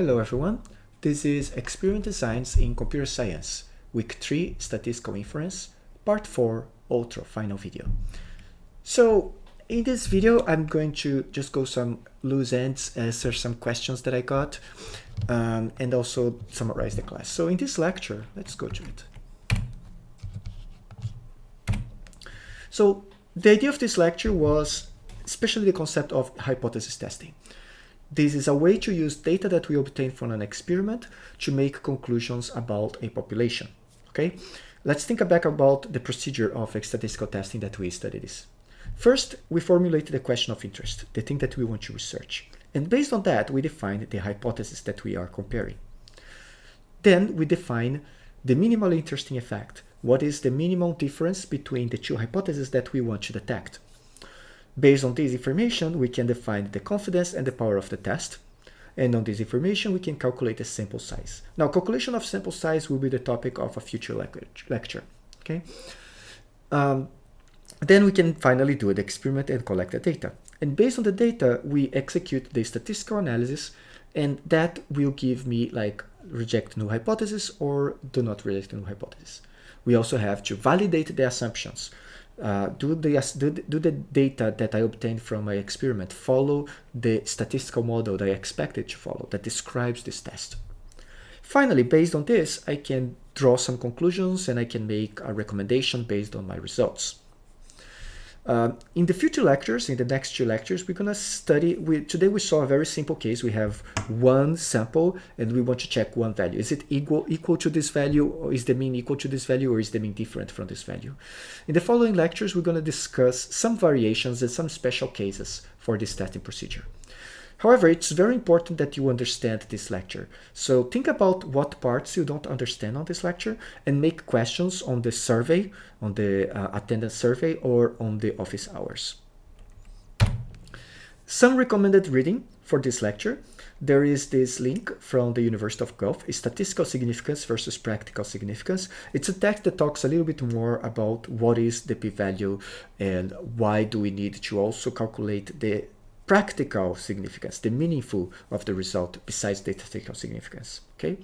Hello everyone, this is Experiment Designs in Computer Science, Week 3 Statistical Inference, Part 4 Ultra Final Video. So in this video I'm going to just go some loose ends, answer some questions that I got, um, and also summarize the class. So in this lecture, let's go to it. So the idea of this lecture was especially the concept of hypothesis testing. This is a way to use data that we obtain from an experiment to make conclusions about a population. Okay, let's think back about the procedure of statistical testing that we studied this. First, we formulate the question of interest, the thing that we want to research. And based on that, we define the hypothesis that we are comparing. Then we define the minimally interesting effect. What is the minimum difference between the two hypotheses that we want to detect? Based on this information, we can define the confidence and the power of the test. And on this information, we can calculate the sample size. Now, calculation of sample size will be the topic of a future lecture. Okay. Um, then we can finally do the experiment and collect the data. And based on the data, we execute the statistical analysis, and that will give me like reject null hypothesis or do not reject null hypothesis. We also have to validate the assumptions uh, do, the, do, do the data that I obtained from my experiment follow the statistical model that I expected to follow that describes this test? Finally, based on this, I can draw some conclusions and I can make a recommendation based on my results. Uh, in the future lectures, in the next two lectures, we're going to study, we, today we saw a very simple case. We have one sample and we want to check one value. Is it equal, equal to this value or is the mean equal to this value or is the mean different from this value? In the following lectures, we're going to discuss some variations and some special cases for this testing procedure. However, it's very important that you understand this lecture. So think about what parts you don't understand on this lecture and make questions on the survey, on the uh, attendance survey or on the office hours. Some recommended reading for this lecture. There is this link from the University of Guelph, Statistical Significance versus Practical Significance. It's a text that talks a little bit more about what is the p-value and why do we need to also calculate the practical significance, the meaningful of the result besides statistical significance. Okay,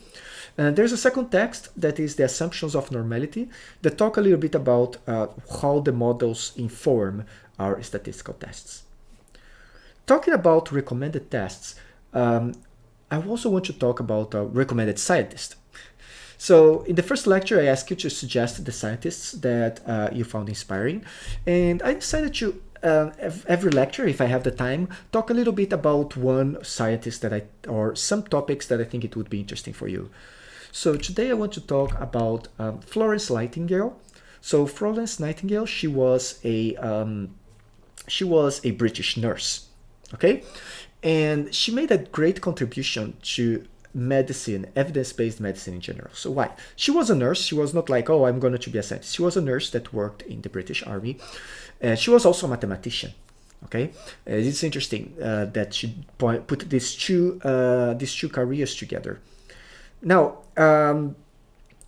and there's a second text that is the assumptions of normality that talk a little bit about uh, how the models inform our statistical tests. Talking about recommended tests, um, I also want to talk about a recommended scientist. So in the first lecture, I asked you to suggest the scientists that uh, you found inspiring, and I decided to uh, every lecture, if I have the time, talk a little bit about one scientist that I, or some topics that I think it would be interesting for you. So today I want to talk about um, Florence Nightingale. So Florence Nightingale, she was a, um, she was a British nurse, okay? And she made a great contribution to medicine, evidence-based medicine in general. So why? She was a nurse. She was not like, oh, I'm going to be a scientist. She was a nurse that worked in the British Army. Uh, she was also a mathematician. Okay, uh, it's interesting uh, that she put these two these two careers together. Now, um,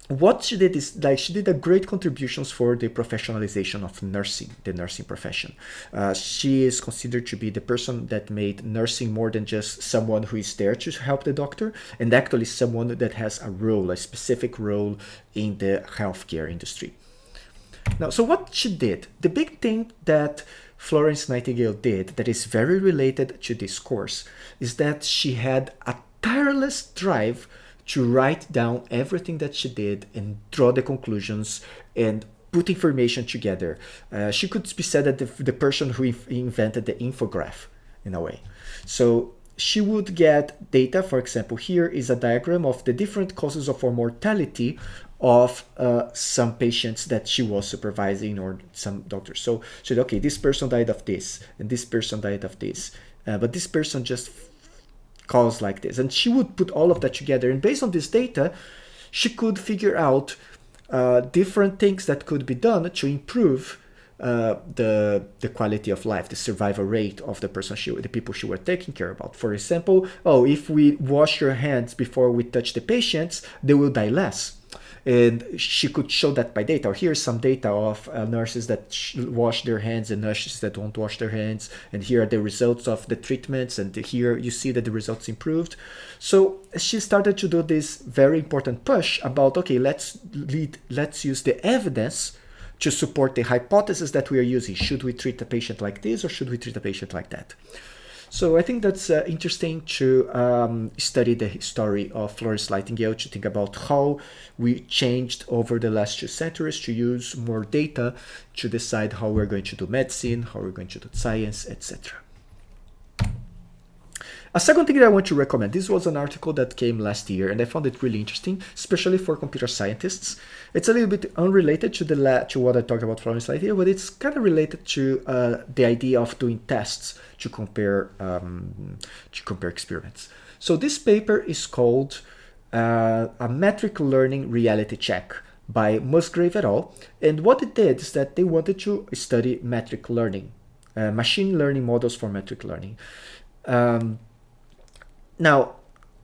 what she did is like she did a great contributions for the professionalization of nursing, the nursing profession. Uh, she is considered to be the person that made nursing more than just someone who is there to help the doctor, and actually someone that has a role, a specific role in the healthcare industry. Now, so what she did, the big thing that Florence Nightingale did that is very related to this course is that she had a tireless drive to write down everything that she did and draw the conclusions and put information together. Uh, she could be said that the, the person who invented the infograph in a way. So she would get data, for example, here is a diagram of the different causes of mortality of uh, some patients that she was supervising or some doctors. So she said, okay, this person died of this and this person died of this, uh, but this person just caused like this. And she would put all of that together. And based on this data, she could figure out uh, different things that could be done to improve uh, the the quality of life, the survival rate of the person she, the people she were taking care about. For example, oh, if we wash your hands before we touch the patients, they will die less and she could show that by data. Here's some data of uh, nurses that wash their hands and nurses that don't wash their hands, and here are the results of the treatments, and here you see that the results improved. So she started to do this very important push about okay, let's lead, let's use the evidence to support the hypothesis that we are using. Should we treat a patient like this or should we treat a patient like that? So I think that's uh, interesting to um, study the story of Florence Nightingale to think about how we changed over the last two centuries to use more data to decide how we're going to do medicine, how we're going to do science, etc. A second thing that I want to recommend, this was an article that came last year and I found it really interesting, especially for computer scientists. It's a little bit unrelated to the to what I talked about from Florence Nightingale, but it's kind of related to uh, the idea of doing tests to compare um, to compare experiments. So this paper is called uh, a metric learning reality check by Musgrave et al. And what it did is that they wanted to study metric learning, uh, machine learning models for metric learning. Um, now,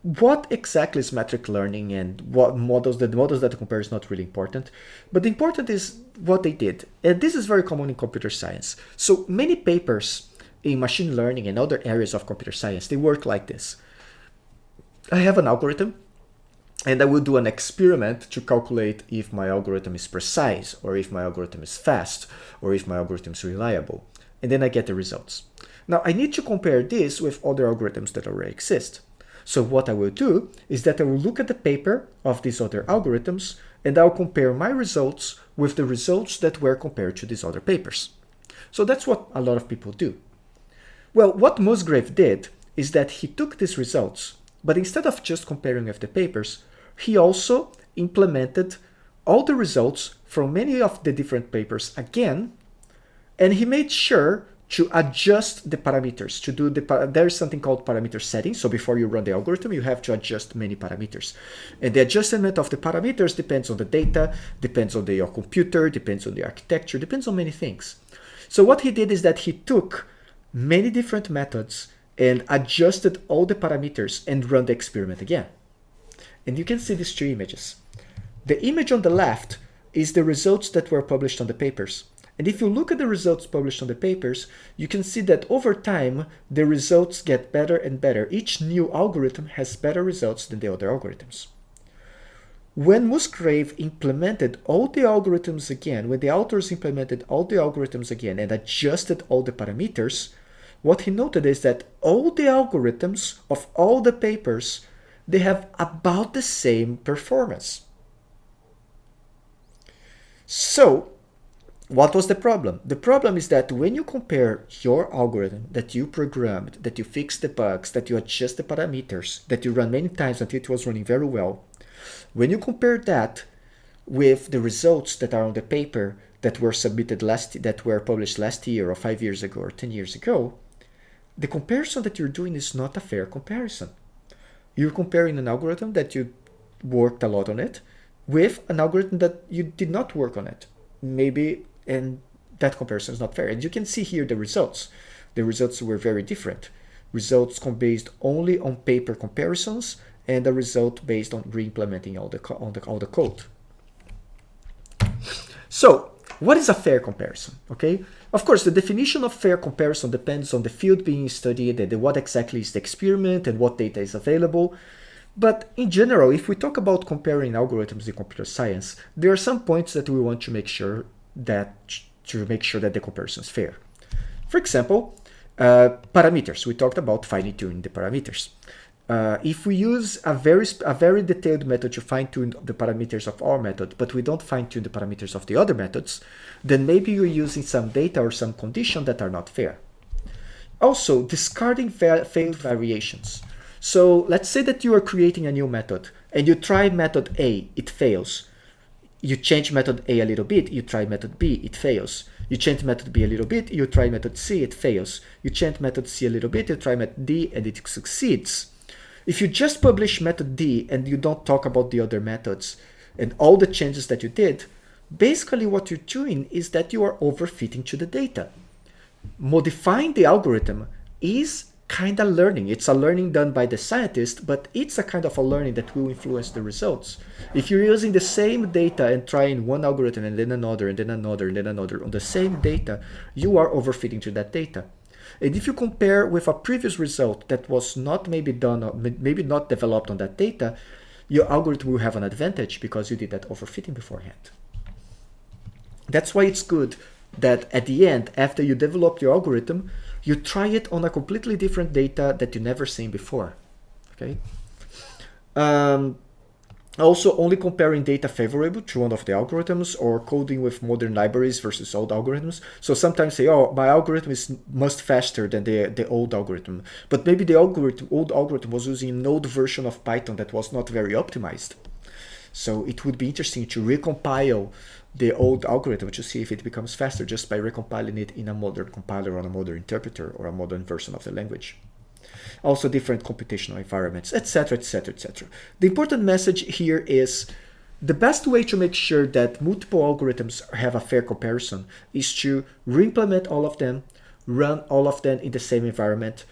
what exactly is metric learning and what models, the models that compare is not really important, but the important is what they did. And this is very common in computer science. So many papers in machine learning and other areas of computer science, they work like this. I have an algorithm and I will do an experiment to calculate if my algorithm is precise or if my algorithm is fast or if my algorithm is reliable. And then I get the results. Now I need to compare this with other algorithms that already exist. So what I will do is that I will look at the paper of these other algorithms and I'll compare my results with the results that were compared to these other papers. So that's what a lot of people do. Well, what Musgrave did is that he took these results, but instead of just comparing with the papers, he also implemented all the results from many of the different papers again, and he made sure to adjust the parameters to do the there's something called parameter setting. So before you run the algorithm you have to adjust many parameters. And the adjustment of the parameters depends on the data depends on the, your computer depends on the architecture depends on many things. So what he did is that he took many different methods and adjusted all the parameters and run the experiment again. And you can see these two images. The image on the left is the results that were published on the papers and if you look at the results published on the papers, you can see that over time, the results get better and better. Each new algorithm has better results than the other algorithms. When Musgrave implemented all the algorithms again, when the authors implemented all the algorithms again and adjusted all the parameters, what he noted is that all the algorithms of all the papers, they have about the same performance. So what was the problem? The problem is that when you compare your algorithm that you programmed, that you fixed the bugs, that you adjust the parameters, that you run many times until it was running very well, when you compare that with the results that are on the paper that were submitted last, that were published last year or five years ago or 10 years ago, the comparison that you're doing is not a fair comparison. You're comparing an algorithm that you worked a lot on it with an algorithm that you did not work on it. Maybe and that comparison is not fair. And you can see here the results. The results were very different. Results based only on paper comparisons and the result based on re-implementing all the, all, the, all the code. So what is a fair comparison? Okay, of course, the definition of fair comparison depends on the field being studied and what exactly is the experiment and what data is available. But in general, if we talk about comparing algorithms in computer science, there are some points that we want to make sure that to make sure that the comparison is fair. For example, uh, parameters. We talked about fine tuning the parameters. Uh, if we use a very a very detailed method to fine tune the parameters of our method, but we don't fine tune the parameters of the other methods, then maybe you're using some data or some condition that are not fair. Also, discarding fa failed variations. So let's say that you are creating a new method and you try method A, it fails you change method A a little bit, you try method B, it fails. You change method B a little bit, you try method C, it fails. You change method C a little bit, you try method D, and it succeeds. If you just publish method D and you don't talk about the other methods and all the changes that you did, basically what you're doing is that you are overfitting to the data. Modifying the algorithm is kind of learning. It's a learning done by the scientist, but it's a kind of a learning that will influence the results. If you're using the same data and trying one algorithm and then another and then another and then another on the same data, you are overfitting to that data. And if you compare with a previous result that was not maybe done, maybe not developed on that data, your algorithm will have an advantage because you did that overfitting beforehand. That's why it's good that at the end, after you develop your algorithm, you try it on a completely different data that you never seen before. Okay. Um, also, only comparing data favorable to one of the algorithms or coding with modern libraries versus old algorithms. So sometimes say, oh, my algorithm is much faster than the, the old algorithm. But maybe the algorithm, old algorithm was using an old version of Python that was not very optimized. So it would be interesting to recompile the old algorithm to see if it becomes faster just by recompiling it in a modern compiler on a modern interpreter or a modern version of the language also different computational environments, etc., etc., etc. The important message here is the best way to make sure that multiple algorithms have a fair comparison is to re-implement all of them, run all of them in the same environment,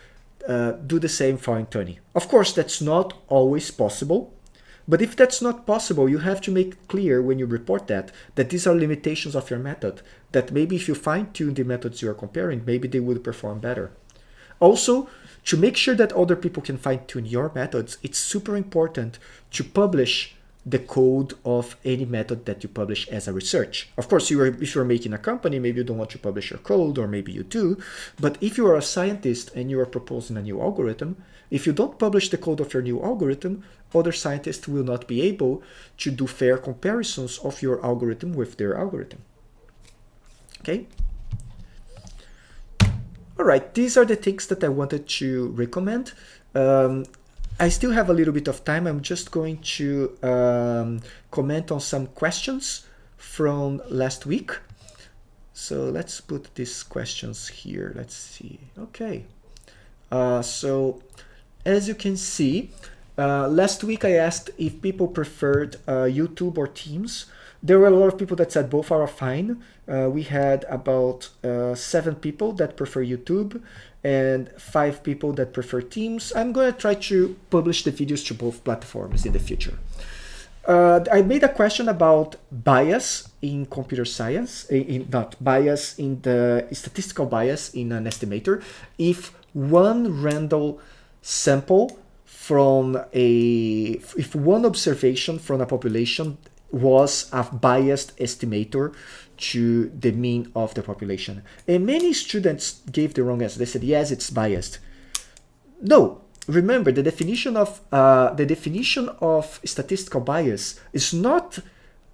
uh, do the same fine tuning. Of course, that's not always possible, but if that's not possible, you have to make clear when you report that, that these are limitations of your method, that maybe if you fine tune the methods you are comparing, maybe they would perform better. Also, to make sure that other people can fine tune your methods, it's super important to publish the code of any method that you publish as a research. Of course, you are, if you're making a company, maybe you don't want to publish your code, or maybe you do. But if you are a scientist and you are proposing a new algorithm, if you don't publish the code of your new algorithm, other scientists will not be able to do fair comparisons of your algorithm with their algorithm. Okay? All right, these are the things that I wanted to recommend. Um, I still have a little bit of time. I'm just going to um, comment on some questions from last week. So let's put these questions here. Let's see. Okay. Uh, so as you can see, uh, last week I asked if people preferred uh, YouTube or Teams. There were a lot of people that said both are fine. Uh, we had about uh, seven people that prefer YouTube and five people that prefer Teams. I'm going to try to publish the videos to both platforms in the future. Uh, I made a question about bias in computer science, in, not bias in the statistical bias in an estimator. If one random sample from a, if one observation from a population was a biased estimator to the mean of the population. And many students gave the wrong answer. They said, yes, it's biased. No, remember the definition of uh, the definition of statistical bias is not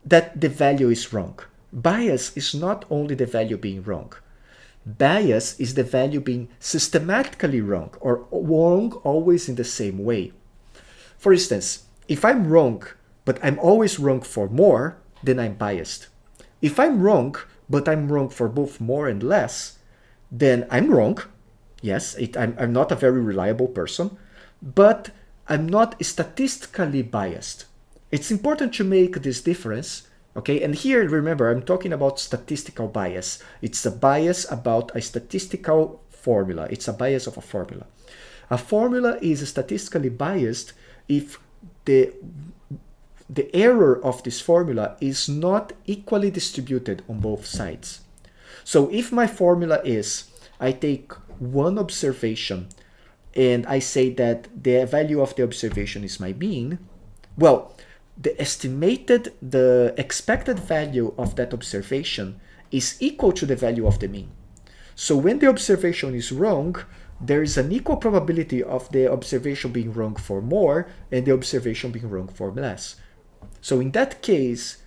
that the value is wrong. Bias is not only the value being wrong. Bias is the value being systematically wrong or wrong always in the same way. For instance, if I'm wrong but I'm always wrong for more, then I'm biased. If I'm wrong, but I'm wrong for both more and less, then I'm wrong. Yes, it, I'm, I'm not a very reliable person, but I'm not statistically biased. It's important to make this difference, okay? And here, remember, I'm talking about statistical bias. It's a bias about a statistical formula. It's a bias of a formula. A formula is statistically biased if the the error of this formula is not equally distributed on both sides. So if my formula is, I take one observation and I say that the value of the observation is my mean, well, the estimated, the expected value of that observation is equal to the value of the mean. So when the observation is wrong, there is an equal probability of the observation being wrong for more and the observation being wrong for less. So in that case,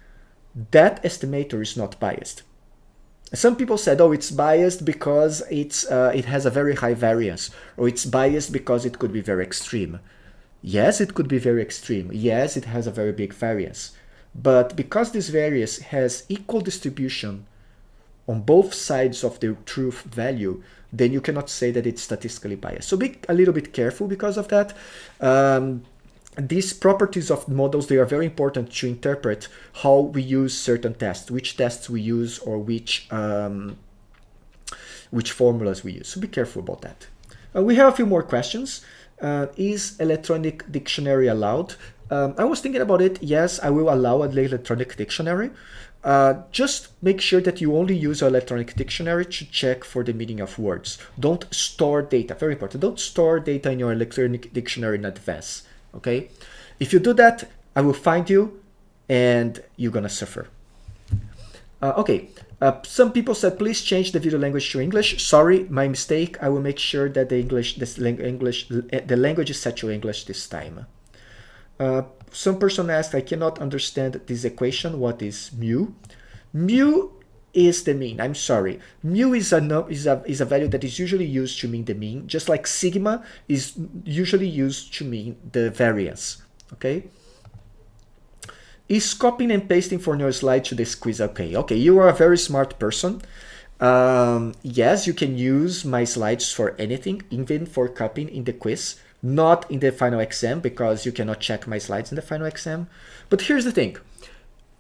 that estimator is not biased. Some people said, oh, it's biased because it's, uh, it has a very high variance, or it's biased because it could be very extreme. Yes, it could be very extreme. Yes, it has a very big variance. But because this variance has equal distribution on both sides of the truth value, then you cannot say that it's statistically biased. So be a little bit careful because of that. Um, these properties of models, they are very important to interpret how we use certain tests, which tests we use or which, um, which formulas we use. So be careful about that. Uh, we have a few more questions. Uh, is electronic dictionary allowed? Um, I was thinking about it. Yes, I will allow an electronic dictionary. Uh, just make sure that you only use electronic dictionary to check for the meaning of words. Don't store data, very important. Don't store data in your electronic dictionary in advance, okay? If you do that, I will find you and you're gonna suffer. Uh, okay, uh, some people said, please change the video language to English. Sorry, my mistake. I will make sure that the English, this English, the language is set to English this time. Uh, some person asked, I cannot understand this equation. What is mu? Mu is the mean. I'm sorry. Mu is a, is, a, is a value that is usually used to mean the mean, just like sigma is usually used to mean the variance. Okay? Is copying and pasting from your slide to this quiz okay? Okay, you are a very smart person. Um, yes, you can use my slides for anything, even for copying in the quiz not in the final exam because you cannot check my slides in the final exam. But here's the thing,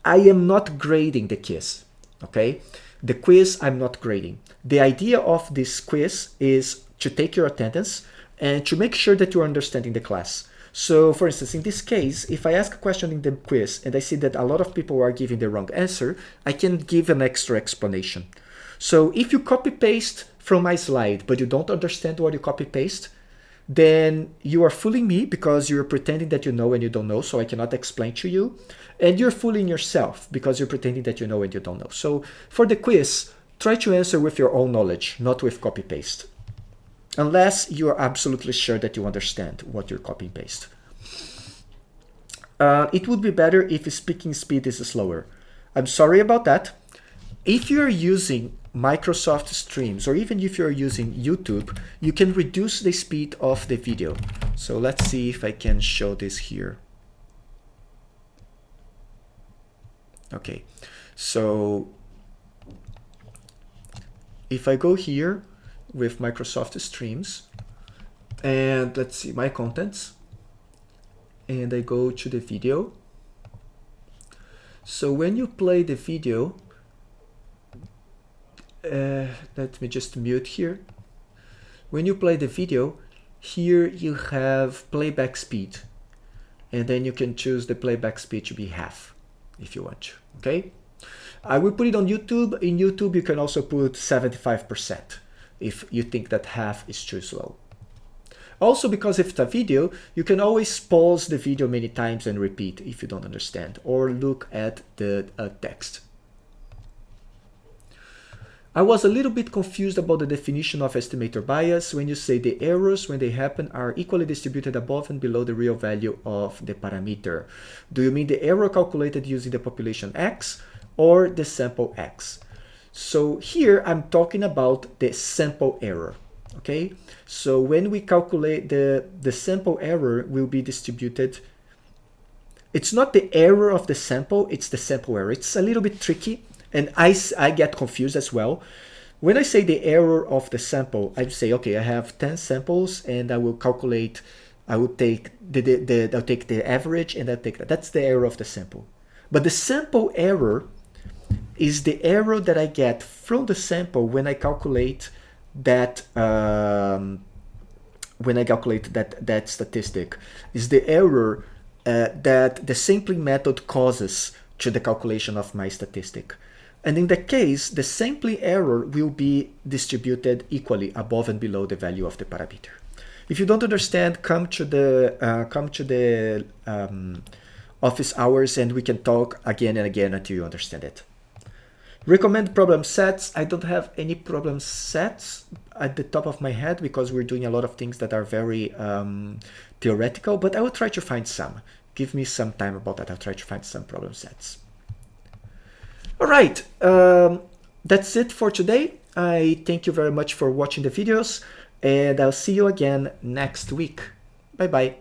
I am not grading the quiz, okay? The quiz I'm not grading. The idea of this quiz is to take your attendance and to make sure that you're understanding the class. So for instance, in this case, if I ask a question in the quiz and I see that a lot of people are giving the wrong answer, I can give an extra explanation. So if you copy paste from my slide, but you don't understand what you copy paste, then you are fooling me because you're pretending that you know and you don't know, so I cannot explain to you. And you're fooling yourself because you're pretending that you know and you don't know. So for the quiz, try to answer with your own knowledge, not with copy-paste. Unless you are absolutely sure that you understand what you're copy-paste. Uh, it would be better if speaking speed is slower. I'm sorry about that. If you're using Microsoft Streams, or even if you're using YouTube, you can reduce the speed of the video. So let's see if I can show this here. Okay, so if I go here with Microsoft Streams, and let's see my contents, and I go to the video. So when you play the video, uh, let me just mute here. When you play the video, here you have playback speed. And then you can choose the playback speed to be half if you want to, okay? I will put it on YouTube. In YouTube, you can also put 75% if you think that half is too slow. Also, because if it's a video, you can always pause the video many times and repeat if you don't understand, or look at the uh, text. I was a little bit confused about the definition of estimator bias when you say the errors when they happen are equally distributed above and below the real value of the parameter. Do you mean the error calculated using the population X or the sample X? So here I'm talking about the sample error. Okay, so when we calculate the, the sample error will be distributed it's not the error of the sample, it's the sample error. It's a little bit tricky and I, I get confused as well. When I say the error of the sample, I say, okay, I have 10 samples and I will calculate, I will take the, the, the I'll take the average and I'll take that. That's the error of the sample. But the sample error is the error that I get from the sample when I calculate that um, when I calculate that that statistic is the error uh, that the sampling method causes to the calculation of my statistic. And in that case, the sampling error will be distributed equally above and below the value of the parameter. If you don't understand, come to the uh, come to the um, office hours and we can talk again and again until you understand it. Recommend problem sets. I don't have any problem sets at the top of my head because we're doing a lot of things that are very um, theoretical, but I will try to find some. Give me some time about that. I'll try to find some problem sets. All right, um, that's it for today. I thank you very much for watching the videos and I'll see you again next week. Bye-bye.